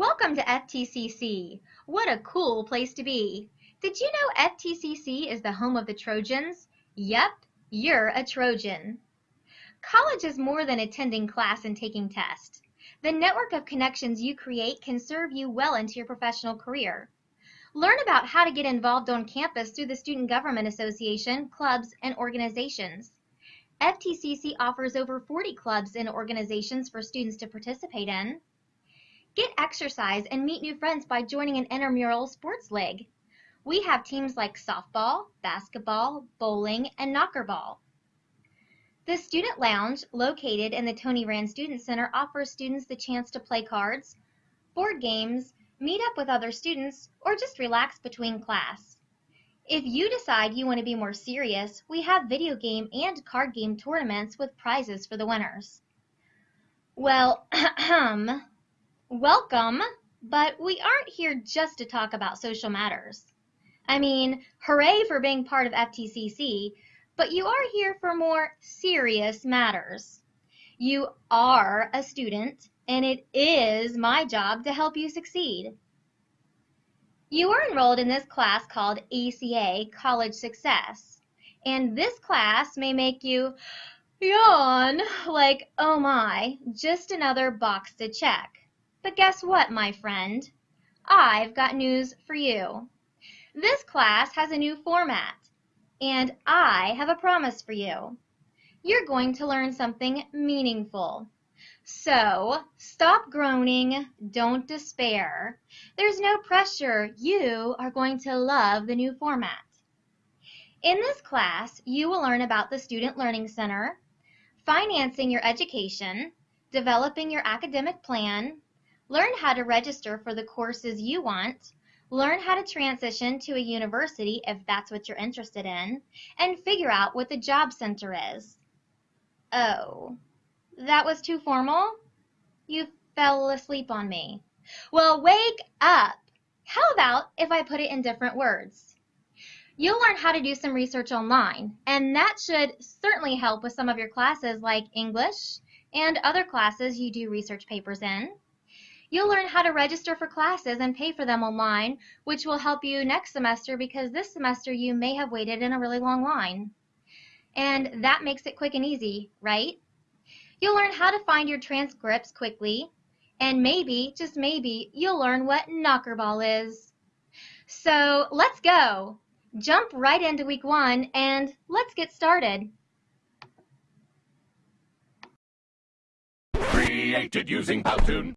Welcome to FTCC. What a cool place to be. Did you know FTCC is the home of the Trojans? Yep, you're a Trojan. College is more than attending class and taking tests. The network of connections you create can serve you well into your professional career. Learn about how to get involved on campus through the Student Government Association, clubs, and organizations. FTCC offers over 40 clubs and organizations for students to participate in. Get exercise and meet new friends by joining an intramural sports league. We have teams like softball, basketball, bowling, and knockerball. The Student Lounge, located in the Tony Rand Student Center, offers students the chance to play cards, board games, meet up with other students, or just relax between class. If you decide you want to be more serious, we have video game and card game tournaments with prizes for the winners. Well, Welcome, but we aren't here just to talk about social matters. I mean, hooray for being part of FTCC, but you are here for more serious matters. You are a student, and it is my job to help you succeed. You are enrolled in this class called ACA, College Success, and this class may make you yawn like, oh my, just another box to check. But guess what, my friend? I've got news for you. This class has a new format, and I have a promise for you. You're going to learn something meaningful. So, stop groaning, don't despair. There's no pressure. You are going to love the new format. In this class, you will learn about the Student Learning Center, financing your education, developing your academic plan, Learn how to register for the courses you want, learn how to transition to a university if that's what you're interested in, and figure out what the job center is. Oh, that was too formal? You fell asleep on me. Well, wake up! How about if I put it in different words? You'll learn how to do some research online, and that should certainly help with some of your classes like English and other classes you do research papers in. You'll learn how to register for classes and pay for them online, which will help you next semester because this semester you may have waited in a really long line. And that makes it quick and easy, right? You'll learn how to find your transcripts quickly, and maybe, just maybe, you'll learn what knockerball is. So let's go. Jump right into week one and let's get started. Created using Powtoon.